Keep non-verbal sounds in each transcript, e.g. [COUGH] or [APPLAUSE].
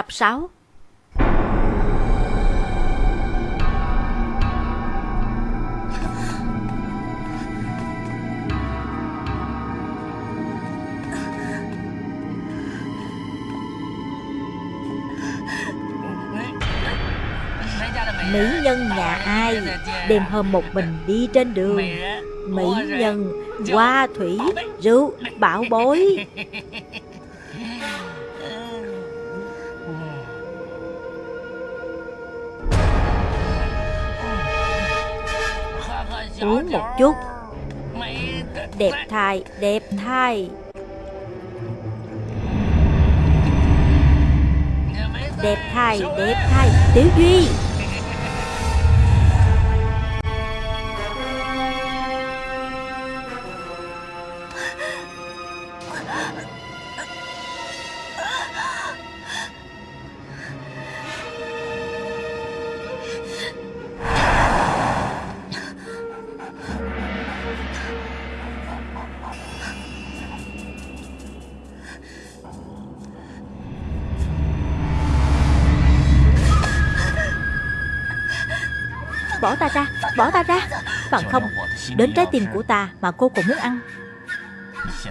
Tập 6 Mỹ nhân nhà ai? Đêm hôm một mình đi trên đường. Mỹ nhân, Hoa thủy, Rượu, Bảo bối. Uống một chút. Đẹp thai Đẹp thai. Đẹp thai Đẹp thai. Tiểu Duy. Bỏ ta ra, Bỏ ta ra. Bằng không, Đến trái tim của ta mà cô cũng muốn ăn.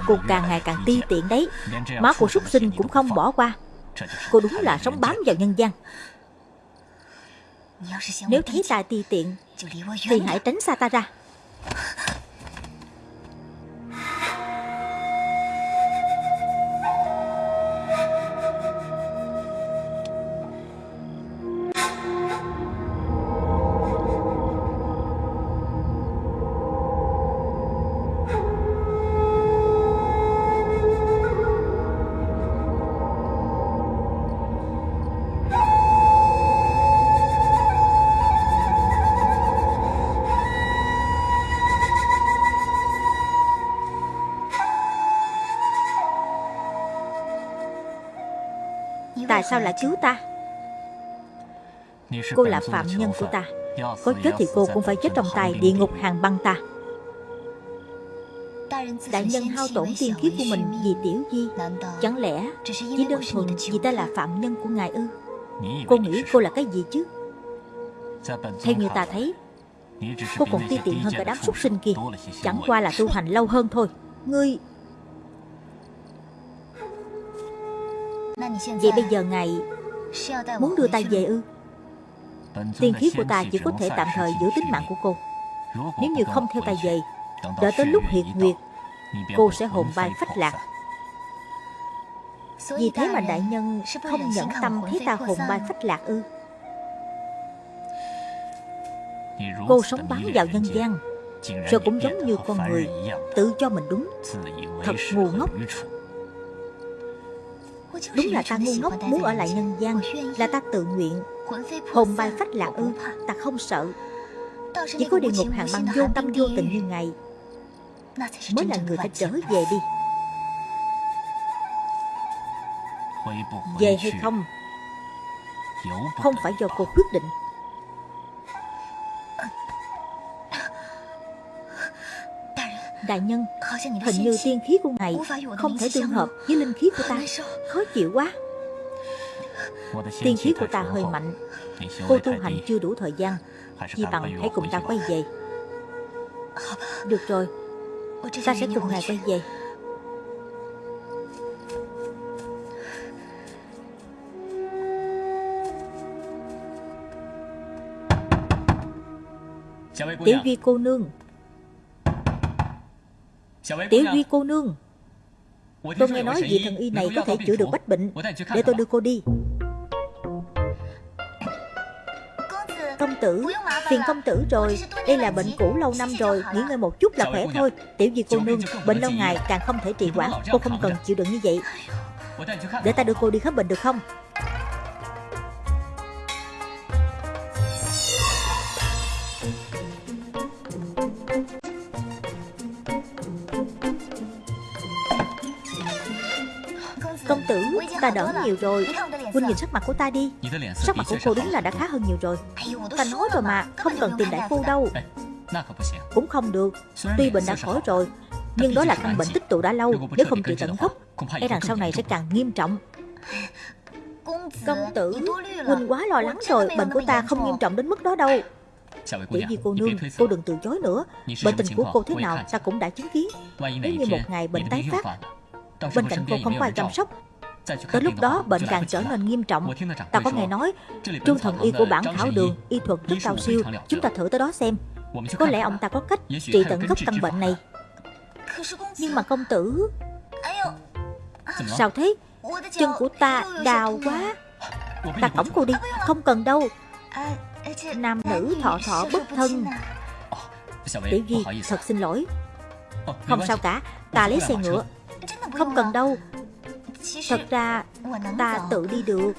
Cô càng ngày càng ti tiện đấy. Máu của súc sinh cũng không bỏ qua. Cô đúng là sống bám vào nhân gian. Nếu thấy ta ti tiện, Thì hãy tránh xa ta ra. Sao lại cứu ta? Cô là phạm nhân của ta. Có chết thì cô cũng phải chết trong tay địa ngục hàng băng ta. Đại nhân hao tổn tiên kiếp của mình vì tiểu di. Chẳng lẽ chỉ đơn thuần vì ta là phạm nhân của ngài ư? Cô nghĩ cô là cái gì chứ? Theo như ta thấy, Cô còn ti tiện hơn cả đám súc sinh kia. Chẳng qua là tu hành lâu hơn thôi. Ngươi Vậy bây giờ ngài Muốn đưa ta về ư? Tiên khí của ta chỉ có thể tạm thời giữ tính mạng của cô. Nếu như không theo ta về Đợi tới lúc hiệt nguyệt Cô sẽ hồn bay phách lạc. Vì thế mà đại nhân không nhẫn tâm thấy ta hồn bay phách lạc ư? Cô sống bám vào nhân gian Rồi cũng giống như con người Tự cho mình đúng. Thật ngu ngốc Đúng là ta ngu ngốc muốn ở lại nhân gian, Là ta tự nguyện. Hồn bay phách lạc ư, Ta không sợ. Chỉ có địa ngục hàng băng vô tâm, vô tình như ngày Mới là người phải trở về đi. Về hay không? Không phải do cô quyết định. Đại nhân. Hình như tiên khí của ngài Không thể tương hợp với linh khí của ta. Khó chịu quá. Tiên khí của ta hơi mạnh. Cô tu hành chưa đủ thời gian. Chỉ bằng hãy cùng ta quay về. Được rồi. Ta sẽ cùng ngài quay về. Tiểu Duy cô nương Tiểu Duy cô nương. Tôi nghe nói vị thần y này có thể chữa được bách bệnh. Để tôi đưa cô đi. Công tử Phiền công tử rồi. Đây là bệnh cũ lâu năm rồi. Nghỉ ngơi một chút là khỏe thôi. Tiểu Duy cô nương Bệnh lâu ngày càng không thể trì hoãn. Cô không cần chịu đựng như vậy. Để ta đưa cô đi khám bệnh được không ta đỡ nhiều rồi. Huynh nhìn sắc mặt của ta đi. Sắc mặt của cô đúng là đã khá hơn nhiều rồi. Ta nói rồi mà, không cần tìm đại phu đâu. Cũng không được. Tuy bệnh đã khỏi rồi Nhưng đó là căn bệnh tích tụ đã lâu. Nếu không trị tận gốc. E rằng sau này sẽ càng nghiêm trọng. Công tử Huynh quá lo lắng rồi. Bệnh của ta không nghiêm trọng đến mức đó đâu. Tiểu Di cô nương Cô đừng từ chối nữa. Bệnh tình của cô thế nào ta cũng đã chứng kiến. Nếu như một ngày bệnh tái phát Bên cạnh cô không có ai chăm sóc Tới lúc đó bệnh càng trở nên nghiêm trọng. Ta có nghe nói Trương thần y của bản thảo đường Y thuật rất cao siêu. Chúng ta thử tới đó xem. Có lẽ ông ta có cách trị tận gốc căn bệnh này. Nhưng mà công tử Sao thế? Chân của ta đau quá. Ta cõng cô đi Không cần đâu. Nam nữ thọ thọ bất thân. Tiểu Duy thật xin lỗi. Không sao cả Ta lấy xe ngựa. Không cần đâu Thật ra, ta tự đi được.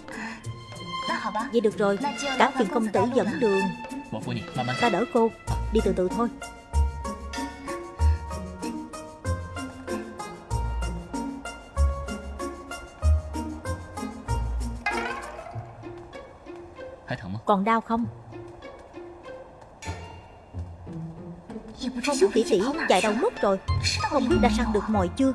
Vậy được rồi cả phiền công tử dẫn đường. Ta đỡ cô, Đi từ từ thôi. Còn đau không? Không biết tỷ tỷ chạy đâu mất rồi. Không biết đã săn được mồi chưa?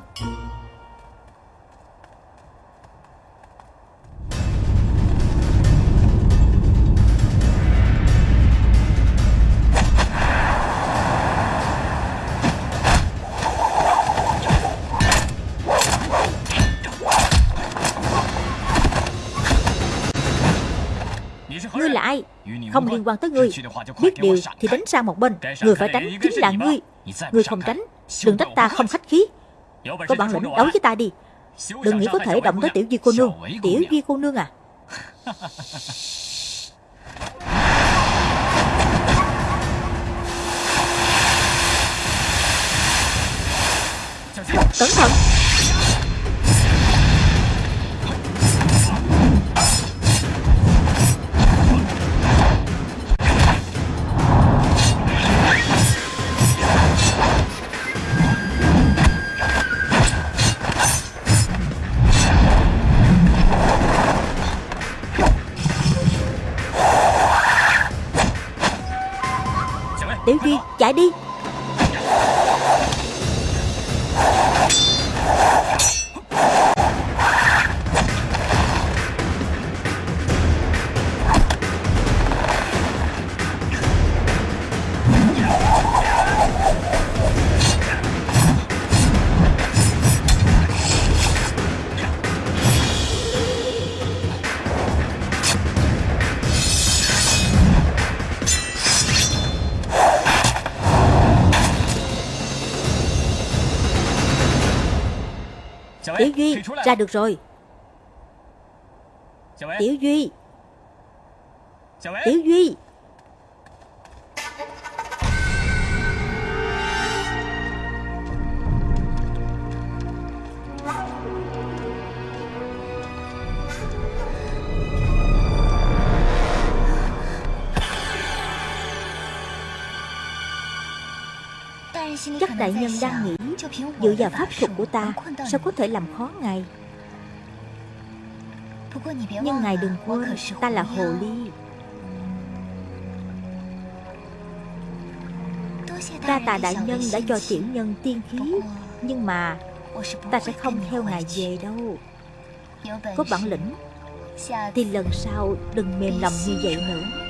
Liên quan tới ngươi. Biết điều thì đánh sang một bên. Người phải tránh chính là ngươi. Ngươi không tránh Đừng trách ta không khách khí. Có bản lĩnh đấu với ta đi. Đừng nghĩ có thể động tới tiểu duy cô nương Tiểu duy cô nương à. [LAUGHS] Cẩn thận Chạy đi. Ra được rồi. Tiểu Duy. Tiểu Duy. Chắc đại nhân đang nghĩ Dựa vào pháp thuật của ta, Sao có thể làm khó ngài? Nhưng ngài đừng quên, Ta là hồ ly. Đa tà đại nhân đã cho tiểu nhân tiên khí, Nhưng mà Ta sẽ không theo ngài về đâu. Có bản lĩnh, Thì lần sau đừng mềm lòng như vậy nữa.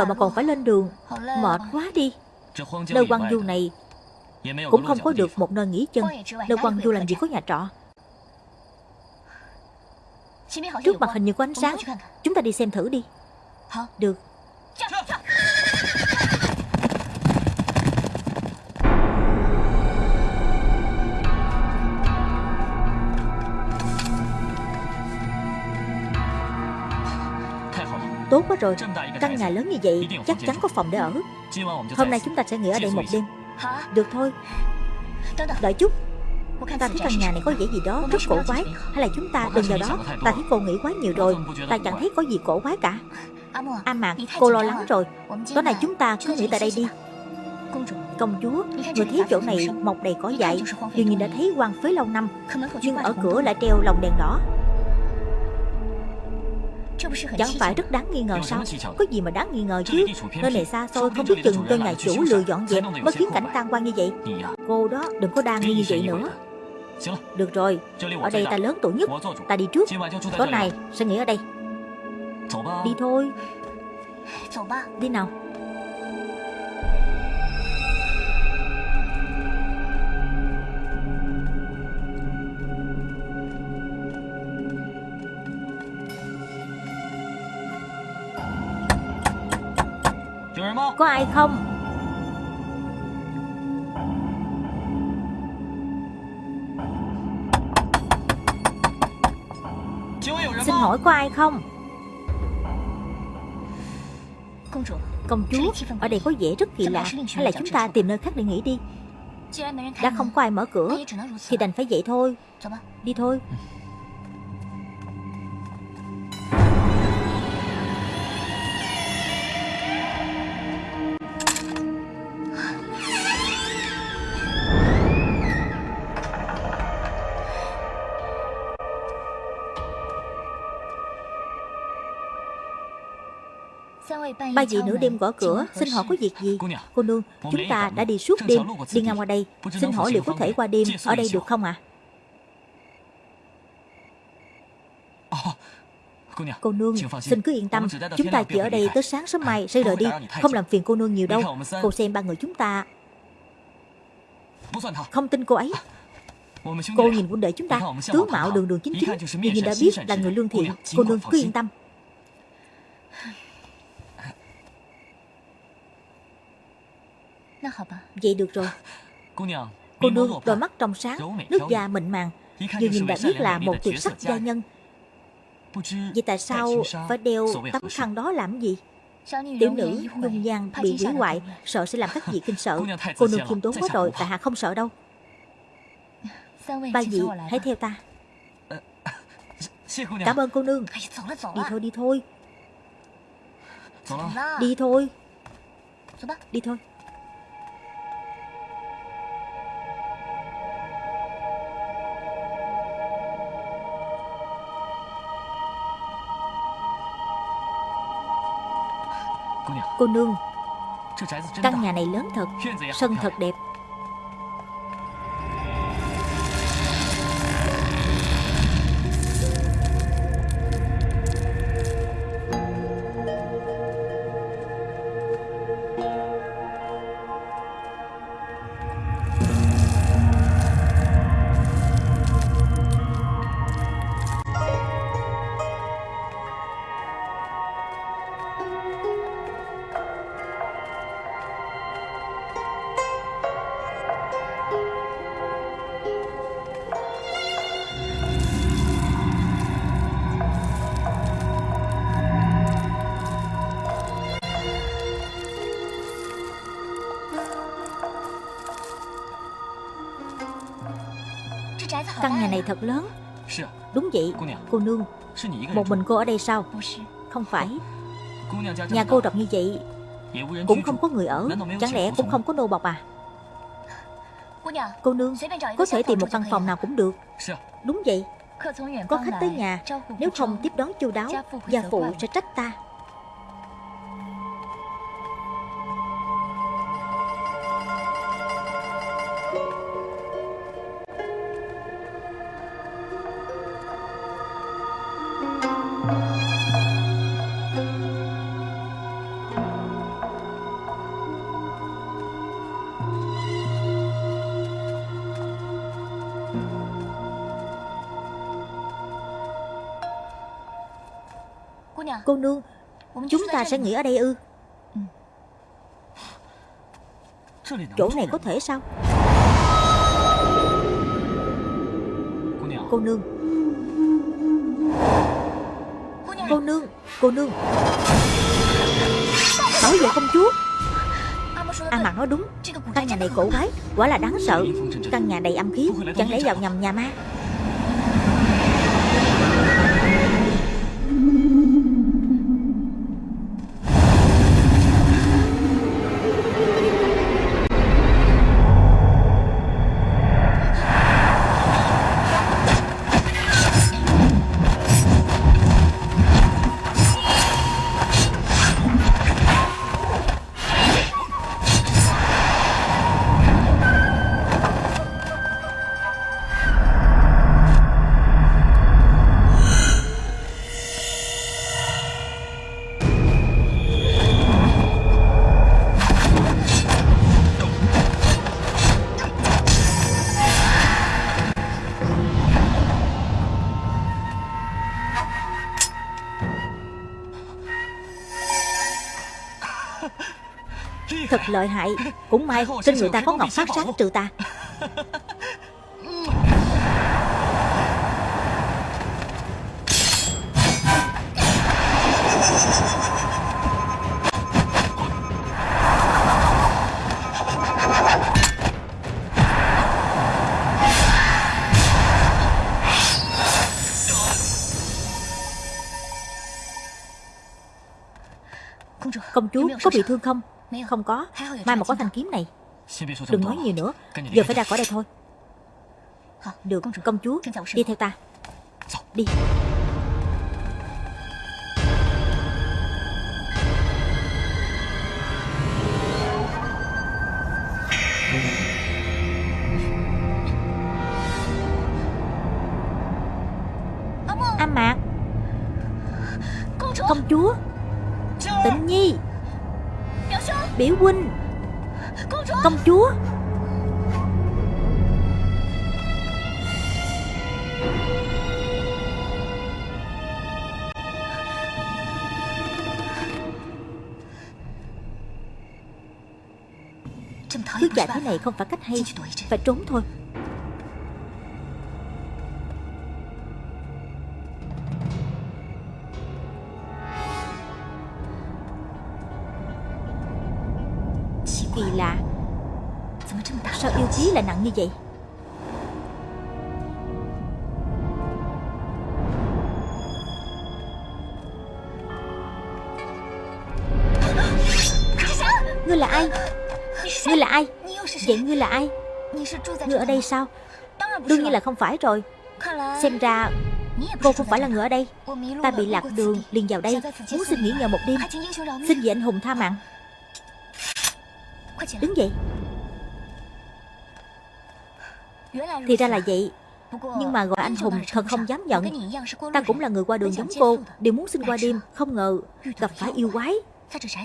Giờ mà còn phải lên đường, Mệt quá đi. Nơi quăng du này Cũng không có được một nơi nghỉ chân. Nơi quăng du làm gì có nhà trọ. Trước mặt hình như có ánh sáng. Chúng ta đi xem thử đi. Được. Tốt quá rồi. Căn nhà lớn như vậy Chắc chắn có phòng để ở. Hôm nay chúng ta sẽ nghỉ ở đây một đêm. Được thôi. Đợi. Chút. Ta thấy căn nhà này có vẻ gì đó rất cổ quái. Hay là chúng ta đừng vào đó. Ta thấy cô nghĩ quá nhiều rồi. Ta chẳng thấy có gì cổ quái cả. A Mạc, cô lo lắng rồi. Tối nay chúng ta cứ nghỉ tại đây đi. Công chúa. Người thấy chỗ này mọc đầy cỏ dại Dường như đã thấy quan phế lâu năm. Nhưng ở cửa lại treo lồng đèn đỏ Chẳng phải rất đáng nghi ngờ sao? Có gì mà đáng nghi ngờ chứ? Nơi này xa xôi không biết chừng cho nhà chủ lừa dọn dẹp Mới khiến cảnh tan quan như vậy. Cô đó đừng có đang nghi như vậy nữa. Được rồi Ở đây ta lớn tuổi nhất. Ta đi trước. Tối nay sẽ nghỉ ở đây. Đi thôi. Đi nào Có ai không? Xin hỏi có ai không? Công chúa, Ở đây có vẻ rất kỳ lạ. Hay là chúng ta tìm nơi khác để nghỉ đi? Đã không có ai mở cửa, Thì đành phải vậy thôi. Đi thôi. Ba vị nửa đêm gõ cửa Xin hỏi có việc gì? Cô nương Chúng ta đã đi suốt đêm Đi ngang qua đây. Xin hỏi liệu có thể qua đêm Ở đây được không ạ? Cô nương Xin cứ yên tâm. Chúng ta chỉ ở đây tới sáng sớm mai Sẽ rời đi. Không làm phiền cô nương nhiều đâu. Cô xem ba người chúng ta. Không tin cô ấy. Cô nhìn quân đệ chúng ta Tướng mạo đường đường chính chính. Nhìn đã biết là người lương thiện. Cô nương cứ yên tâm Vậy được rồi. Cô nương đôi mắt trong sáng Nước da mịn màng. Vừa nhìn đã biết là một tuyệt sắc gia nhân. Vậy tại sao phải đeo tấm khăn đó làm gì? Tiểu nữ nhung nhan bị hủy hoại Sợ sẽ làm các vị [LAUGHS] kinh sợ. Cô nương khiêm tốn quá rồi Tại hạ không sợ đâu. [LAUGHS] Ba vị hãy theo ta. [LAUGHS] Cảm ơn cô nương. Đi thôi đi thôi. Đi thôi. Đi thôi Cô nương. Căn nhà này lớn thật Sân thật đẹp thật lớn. Đúng vậy Cô nương. Một mình cô ở đây sao? Không phải. Nhà cô rộng như vậy Cũng không có người ở. Chẳng lẽ cũng không có nô bọc à? Cô nương Có thể tìm một căn phòng nào cũng được. Đúng vậy. Có khách tới nhà. Nếu không tiếp đón chu đáo Gia phụ sẽ trách ta Cô nương Chúng ta sẽ nghỉ ở đây ư? Chỗ này có thể sao? Cô nương Cô nương. Cô nương Bảo vệ công chúa. An mặt nói đúng. Căn nhà này cổ quái Quả là đáng sợ. Căn nhà đầy âm khí Chẳng lẽ vào nhầm nhà ma Thật lợi hại Cũng may trên người ta có ngọc phát sáng trừ ta. Chúa có bị thương không? Không có. Mai mà có thanh kiếm này. Đừng nói nhiều nữa. Giờ phải ra khỏi đây thôi. Được công chúa Đi theo ta. Đi. A Mạc Công chúa Biểu huynh. Công chúa. Cứ chạy thế này không phải cách hay Phải trốn thôi chí là nặng như vậy. Ngươi là ai? Ngươi là ai? Vậy ngươi là ai? Ngươi ở đây sao? Đương nhiên là không phải rồi. Xem ra Cô không phải là người ở đây. Ta bị lạc đường, liền vào đây. Muốn xin nghỉ ngờ một đêm. Xin vị anh hùng tha mạng. Đứng dậy. Thì ra là vậy. Nhưng mà gọi anh hùng thật không dám nhận. Ta cũng là người qua đường giống cô, Đều muốn xin qua đêm, Không ngờ gặp phải yêu quái.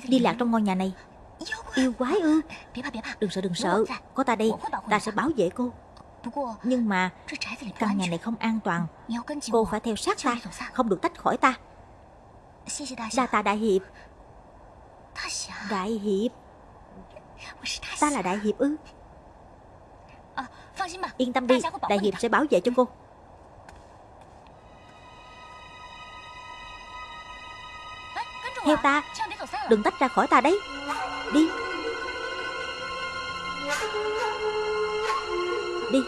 Đi lạc trong ngôi nhà này. Yêu quái ư? Đừng sợ đừng sợ. Có ta đây, Ta sẽ bảo vệ cô. Nhưng mà Căn nhà này không an toàn. Cô phải theo sát ta, Không được tách khỏi ta. Đa ta đại hiệp. Đại hiệp. Ta là đại hiệp ư? Yên tâm đi Đại hiệp sẽ bảo vệ cho cô. Theo ta Đừng tách ra khỏi ta đấy. Đi. Đi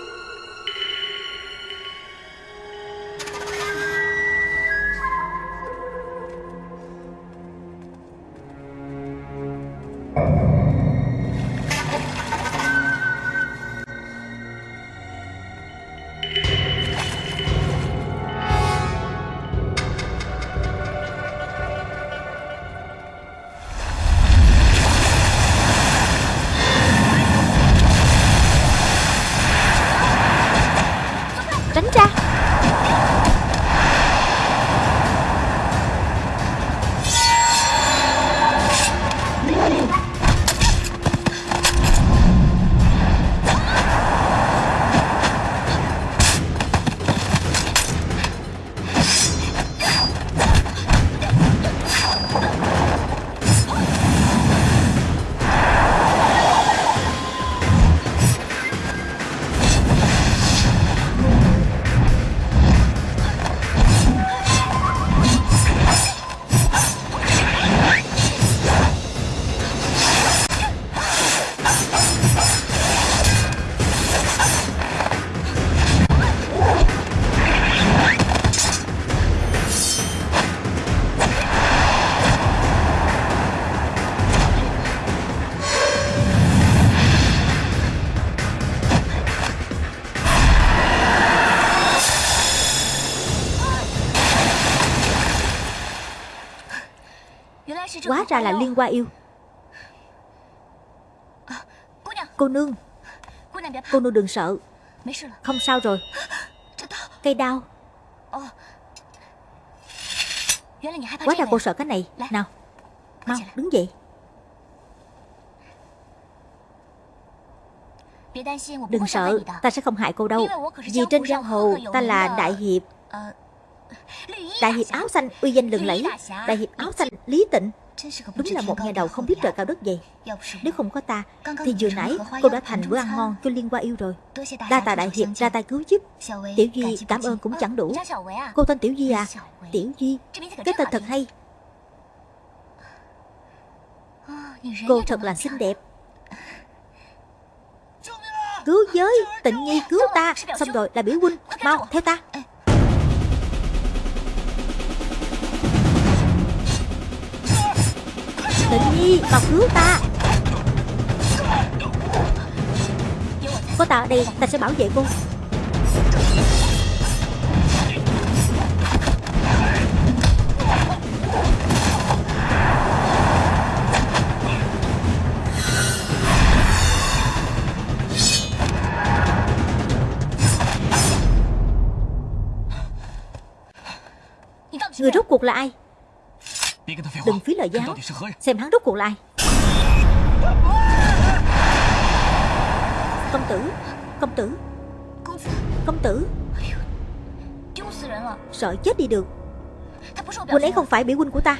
Hóa ra là liên qua yêu. Cô nương. Cô nương đừng sợ. Không sao rồi. Cây đao. Hóa ra cô sợ cái này. Nào. Mau đứng dậy. Đừng sợ. Ta sẽ không hại cô đâu. Vì trên giang hồ ta là đại hiệp. Đại hiệp áo xanh uy danh lừng lẫy. Đại hiệp áo xanh lý tịnh Đúng là một nhà đầu không biết trời cao đất dày. Nếu không có ta Thì vừa nãy cô đã thành bữa ăn ngon cho Liên Hoa yêu rồi. Đa tạ đại hiệp ra tay cứu giúp. Tiểu Duy cảm ơn cũng chẳng đủ. Cô tên Tiểu Duy à? Tiểu Duy Cái tên thật hay. Cô thật là xinh đẹp. Cứu giới Tịnh nhi cứu ta. Xong rồi là biểu huynh. Mau theo ta Tịnh nhi mau cứu ta. Có ta ở đây, ta sẽ bảo vệ cô. Người rốt cuộc là ai? Đừng phí lời giáo. Xem hắn rốt cuộc là ai Công tử. Công tử. Công tử. Sợ chết đi được. Huynh ấy không phải biểu huynh của ta.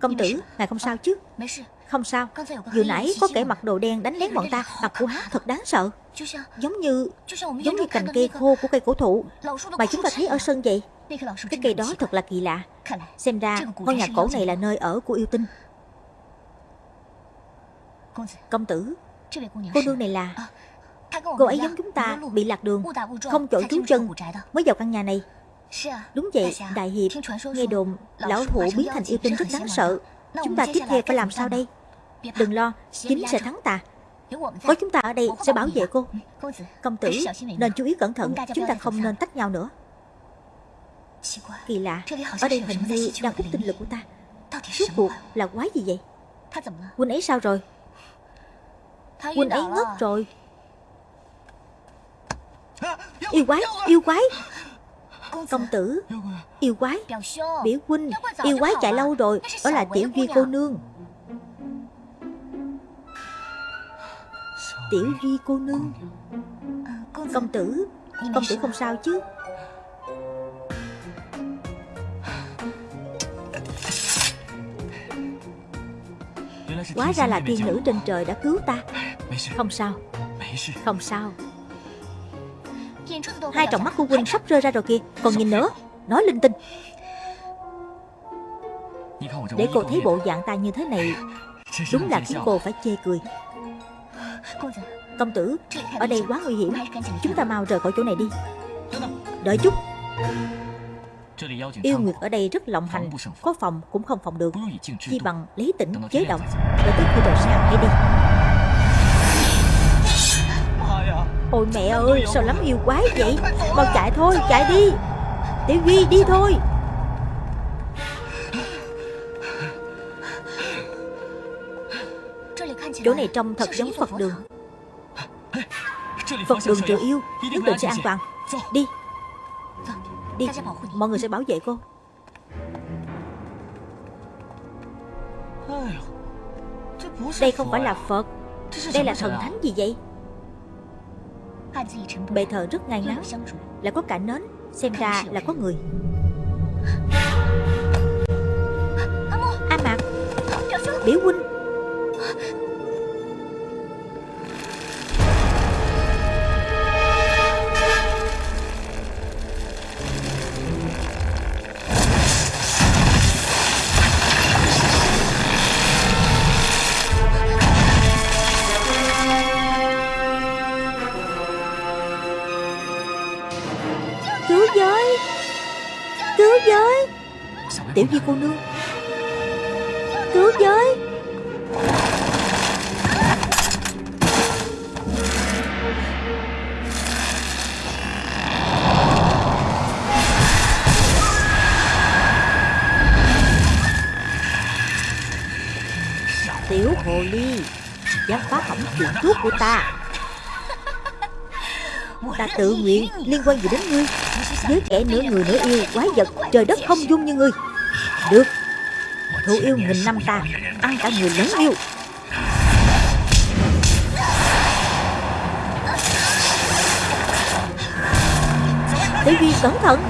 Công tử Ngài không sao chứ? Không sao. Vừa nãy có kẻ mặc đồ đen đánh lén bọn ta. Mặt của hắn thật đáng sợ. Giống như Giống như cành cây khô của cây cổ thụ. Mà chúng ta thấy ở sân vậy Cái cây đó thật là kỳ lạ. Xem ra ngôi nhà cổ này là nơi ở của yêu tinh. Công tử Cô nương này là Cô ấy giống chúng ta bị lạc đường Không chỗ trú chân Mới vào căn nhà này。Đúng vậy Đại Hiệp Nghe đồn Lão thụ biến thành yêu tinh rất đáng sợ Chúng ta tiếp theo phải làm sao đây？Đừng lo Chính sẽ thắng ta Có chúng ta ở đây sẽ bảo vệ cô Công tử Nên chú ý cẩn thận Chúng ta không nên tách nhau nữa Kỳ lạ Ở đây hình như đang hút tinh lực của ta. Suốt cuộc là quái gì vậy? Huynh ấy sao rồi? Huynh ấy ngất rồi. Yêu quái Yêu quái. Công tử Yêu quái. Biểu huynh Yêu quái chạy lâu rồi Đó là tiểu duy cô nương. Tiểu duy cô nương. Công tử Công tử không sao chứ Hóa ra là tiên nữ trên trời đã cứu ta. Không sao. Không sao. Hai tròng mắt của huynh sắp rơi ra rồi kìa. Còn nhìn nữa. Nói linh tinh. Để cô thấy bộ dạng ta như thế này Đúng là khiến cô phải chê cười. Công tử Ở đây quá nguy hiểm. Chúng ta mau rời khỏi chỗ này đi. Đợi chút Yêu Nguyệt ở đây rất lộng hành. Có phòng cũng không phòng được. Chỉ bằng lấy tỉnh chế động Để tới khi trời sáng hãy đi. Ôi mẹ ơi sao lắm yêu quái vậy? Mau chạy thôi chạy đi. Tiểu Duy đi thôi. Chỗ này trông thật giống Phật đường. Phật đường trừ yêu Nhất định sẽ an toàn. Đi Đi Mọi người sẽ bảo vệ cô Đây không phải là Phật Đây là thần thánh gì vậy Bệ thờ rất ngay ngắn Là có cả nến Xem ra là có người A Mạc Biểu huynh Tiểu Duy cô nương. Cứu giới. Tiểu hồ ly Dám phá hỏng chuyện thuốc của ta. Ta tự nguyện liên quan gì đến ngươi? Với kẻ nửa người nửa yêu, Quái vật, trời đất không dung như ngươi thú yêu nghìn năm ta. Ăn cả người lớn yêu. Tiểu Duy cẩn thận.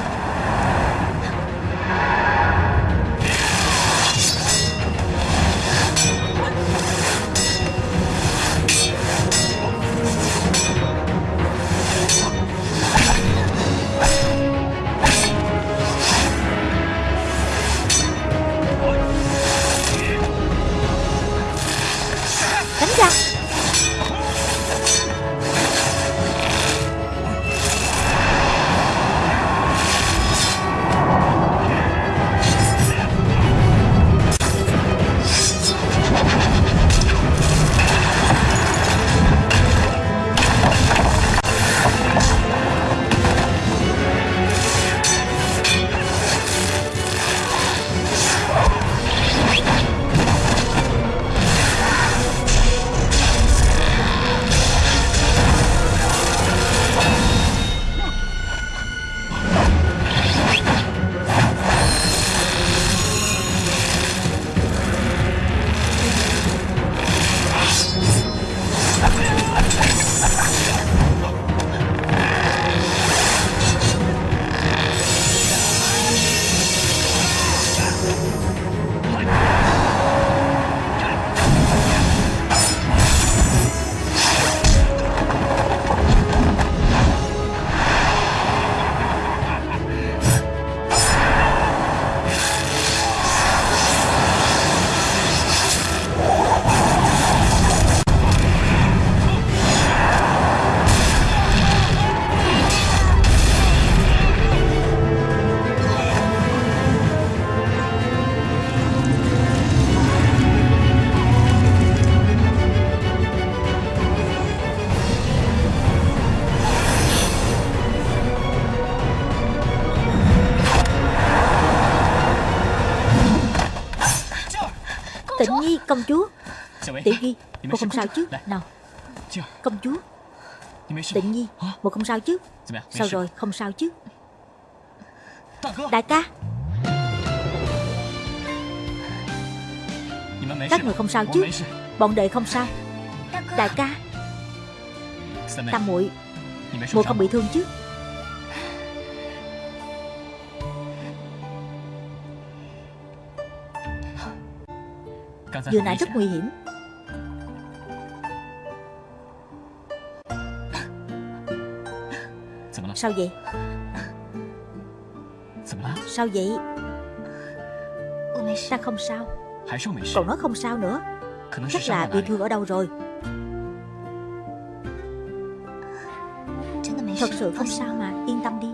Tiểu Nhi Một không sao chứ. Nào. Công chúa. Tịnh Nhi Một không sao chứ. Sao rồi? Không sao chứ. Đại ca. Các người không sao chứ. Bọn đệ không sao. Đại ca. Tam muội. Muội không bị thương chứ. Vừa nãy rất nguy hiểm Sao vậy? Sao vậy? Ta không sao. Còn nói không sao nữa. Chắc là bị thương ở đâu rồi? Thật sự không sao mà Yên tâm đi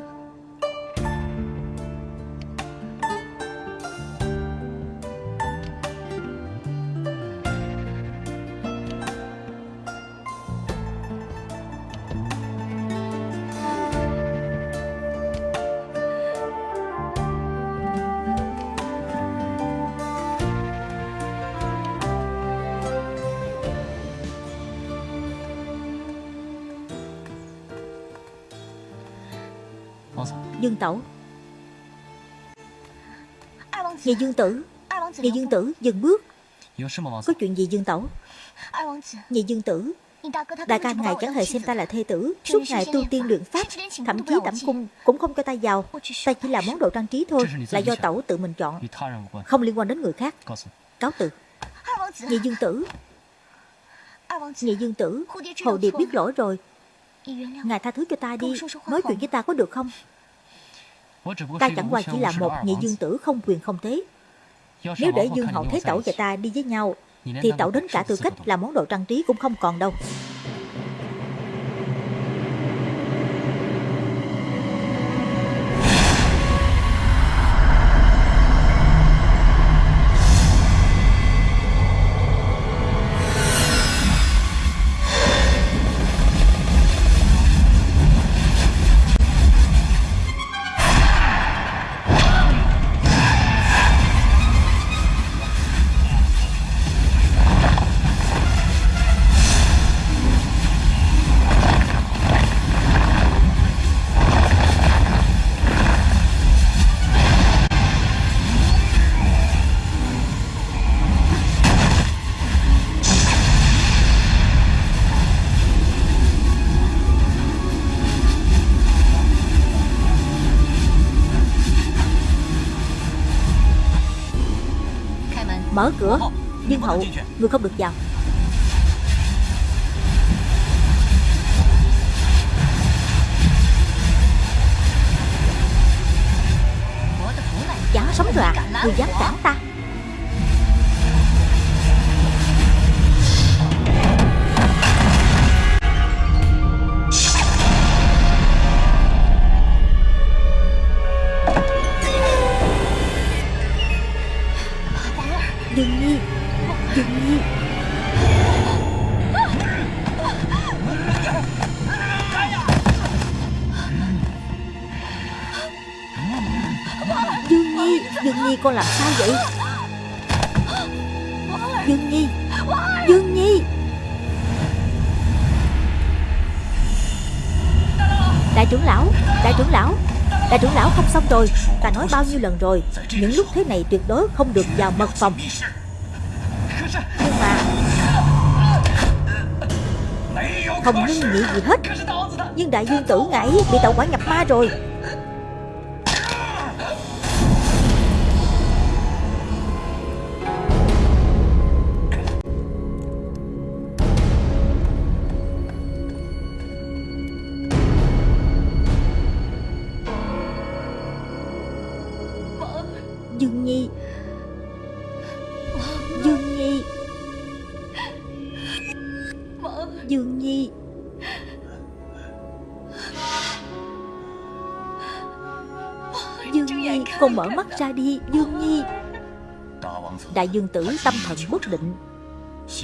Tẩu. Nhị Dương Tử Nhị Dương Tử dừng bước. Có chuyện gì Dương Tẩu? Nhị Dương Tử Đại ca ngài chẳng hề xem ta là thê tử. Suốt ngày tu tiên luyện pháp Thậm chí tẩm cung cũng không cho ta giàu, Ta chỉ là món đồ trang trí thôi Là do tẩu tự mình chọn Không liên quan đến người khác. Cáo từ. Nhị Dương Tử Nhị Dương Tử Hồ Điệp biết lỗi rồi. Ngài tha thứ cho ta đi Nói chuyện với ta có được không? Ta chẳng qua chỉ là một nhị dương tử không quyền không thế. Nếu để dương hậu thế tẩu và ta đi với nhau Thì tẩu đến cả tư cách là món đồ trang trí cũng không còn đâu Mở cửa. Dương hậu Người không được vào. Chán sống rồi à Người dám cản ta Dương Nhi con làm sao vậy? Dương Nhi Dương Nhi. Đại trưởng lão, Đại trưởng lão, Đại trưởng lão không xong rồi, Ta nói bao nhiêu lần rồi. Những lúc thế này tuyệt đối không được vào mật phòng. Nhưng mà Không ngưng nghĩ gì hết. Nhưng đại dương tử ngải bị tẩu quả nhập ma rồi. mở mắt ra đi, Dương Nhi. Đại dương tử tâm thần bất định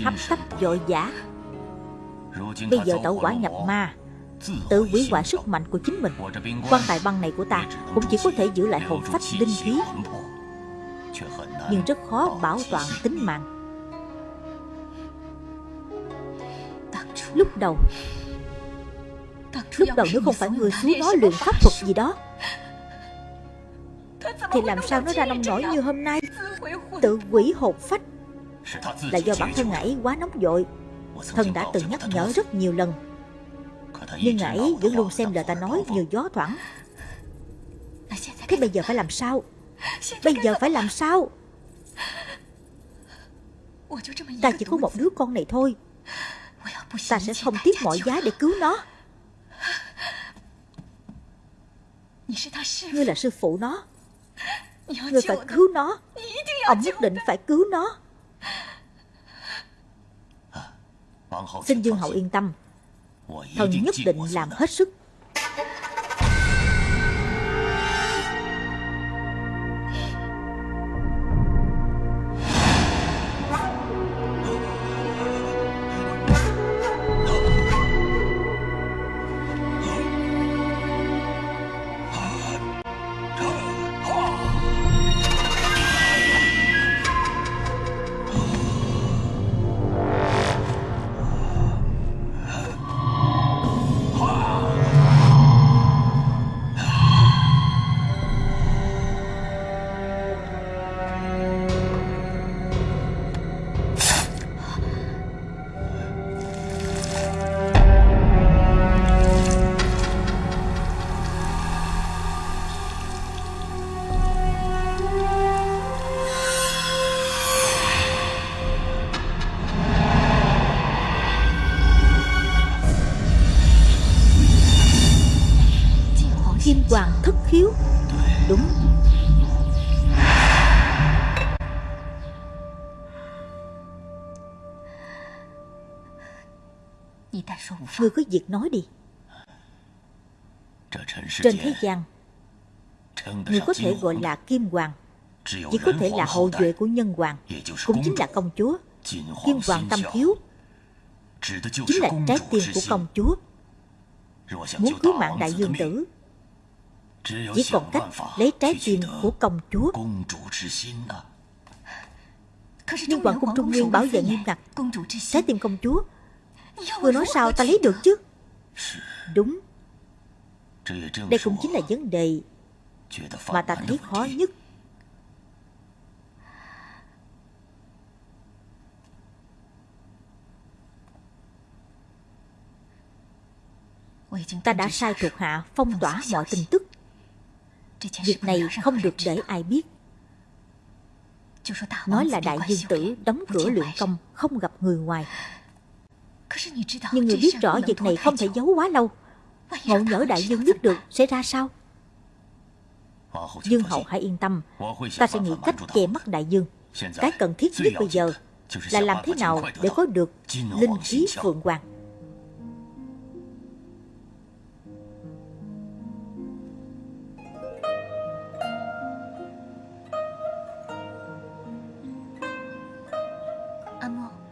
Hấp tấp dội giả Bây giờ tẩu quả nhập ma, Tự quỷ quả sức mạnh của chính mình. Quan tài băng này của ta Cũng chỉ có thể giữ lại hồn phách linh khí. Nhưng rất khó bảo toàn tính mạng. Lúc đầu Lúc đầu nếu không phải người xuống đó luyện pháp thuật gì đó thì làm sao nó ra nông nổi như hôm nay? Tự quỷ hột phách. Là do bản thân ngải quá nóng vội. Thần đã từng nhắc nhở rất nhiều lần. Nhưng ngải vẫn luôn xem lời ta nói như gió thoảng. Thế bây giờ phải làm sao? Bây giờ phải làm sao? Ta chỉ có một đứa con này thôi. Ta sẽ không tiếc mọi giá để cứu nó. Ngươi là sư phụ nó. Ngươi phải cứu nó. Ông nhất định phải cứu nó. Xin Dương Hậu yên tâm. Thần nhất định làm hết sức Ngươi cứ việc nói đi. Trên thế gian Người có thể gọi là Kim Hoàng Chỉ có thể là hậu duệ của nhân hoàng Cũng chính là công chúa. Kim Hoàng Tâm Thiếu. Chính là trái tim của công chúa. Muốn cứu mạng đại dương tử. Chỉ còn cách lấy trái tim của công chúa. Nhưng Hoàng cung Trung Nguyên bảo vệ nghiêm ngặt. Trái tim công chúa Người nói sao ta lấy được chứ? Đúng. Đây cũng chính là vấn đề Mà ta thấy khó nhất. Ta đã sai thuộc hạ phong tỏa mọi tin tức. Việc này không được để ai biết. Nói là đại dương tử đóng cửa luyện công, Không gặp người ngoài nhưng người biết rõ việc này không thể giấu quá lâu. Ngộ nhỡ đại dương biết được sẽ ra sao? Dương hậu hãy yên tâm. Ta sẽ nghĩ cách che mắt đại dương. Cái cần thiết nhất bây giờ Là làm thế nào để có được Linh khí phượng hoàng.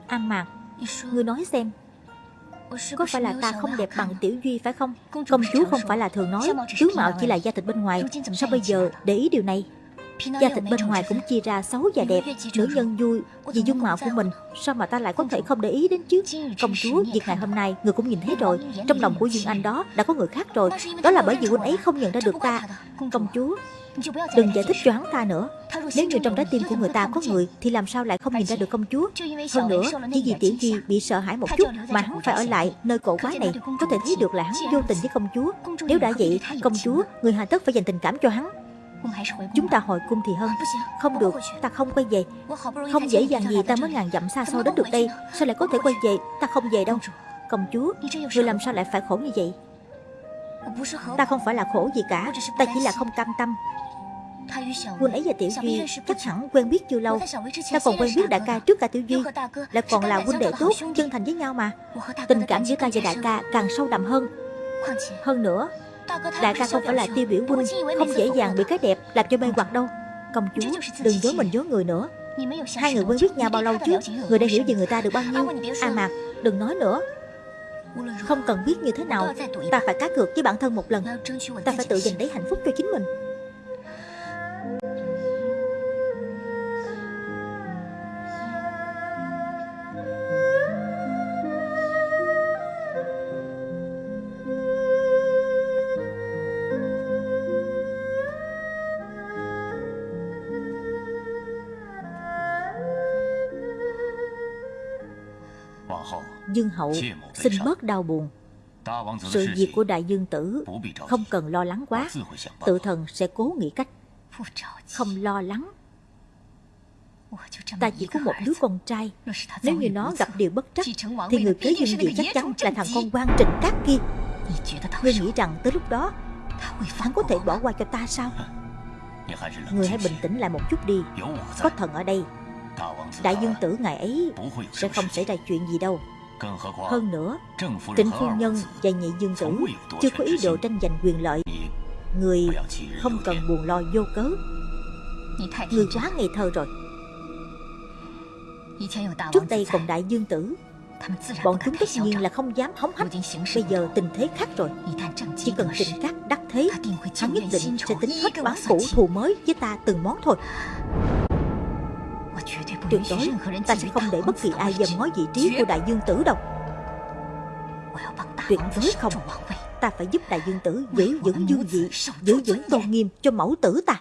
An Mạc. Ngươi nói xem có phải là ta không đẹp bằng Tiểu Duy phải không? Công chúa không phải là thường nói Tướng mạo chỉ là da thịt bên ngoài. Sao bây giờ để ý điều này Da thịt bên ngoài cũng chia ra xấu và đẹp Nữ nhân vui vì dung mạo của mình. Sao mà ta lại có thể không để ý đến chứ? Công chúa, việc ngày hôm nay người cũng nhìn thấy rồi. Trong lòng của Dương Anh đó đã có người khác rồi. Đó là bởi vì huynh ấy không nhận ra được ta. Công chúa Đừng giải thích cho hắn ta nữa. Nếu như trong trái tim của người ta có người Thì làm sao lại không nhìn ra được công chúa? Hơn nữa chỉ vì tiểu di bị sợ hãi một chút Mà hắn phải ở lại nơi cổ quái này Có thể thấy được là hắn vô tình với công chúa Nếu đã vậy công chúa Người hà tất phải dành tình cảm cho hắn Chúng ta hồi cung thì hơn. Không được, ta không quay về. Không dễ dàng gì ta mới ngàn dặm xa xôi đến được đây. Sao lại có thể quay về, ta không về đâu. Công chúa, người làm sao lại phải khổ như vậy? Ta không phải là khổ gì cả. Ta chỉ là không cam tâm. Huynh ấy và Tiểu Duy chắc hẳn quen biết chưa lâu. Ta còn quen biết đại ca trước cả Tiểu Duy. Lại còn là huynh đệ tốt, chân thành với nhau mà. Tình cảm giữa ta và đại ca càng sâu đậm hơn. Hơn nữa Đại ca không phải là tiêu biểu huynh Không dễ dàng bị cái đẹp làm cho mê hoặc đâu. Công chúa, đừng dối mình dối người nữa. Hai người quen biết nhau bao lâu chứ Người đã hiểu về người ta được bao nhiêu. À mà, đừng nói nữa. Không cần biết như thế nào, Ta phải cá cược với bản thân một lần. Ta phải tự giành lấy hạnh phúc cho chính mình. Dương hậu xin bớt đau buồn. Sự việc của đại dương tử Không cần lo lắng quá. Tự thần sẽ cố nghĩ cách Không lo lắng. Ta chỉ có một đứa con trai. Nếu như nó gặp điều bất trắc, Thì người kế dương vị chắc chắn là thằng con quan trịnh cát kia. Ngươi nghĩ rằng tới lúc đó, Hắn có thể bỏ qua cho ta sao? Người hãy bình tĩnh lại một chút đi. Có thần ở đây. Đại dương tử ngày ấy Sẽ không xảy ra chuyện gì đâu. Hơn nữa Trịnh phu nhân và nhị dương tử Chưa có ý đồ tranh giành quyền lợi。Người không cần buồn lo vô cớ。Người quá ngây thơ rồi。Trước đây còn đại dương tử。Bọn chúng tất nhiên là không dám hóng hách。Bây giờ tình thế khác rồi。Chỉ cần trịnh cát đắc thế Hắn nhất định sẽ tính hết bán cũ thù mới với ta từng món thôi Tuyệt đối, ta sẽ không để bất kỳ ai dầm ngó vị trí của đại dương tử đâu. Tuyệt đối không. Ta phải giúp đại dương tử giữ vững dương vị, Giữ vững tôn nghiêm cho mẫu tử ta.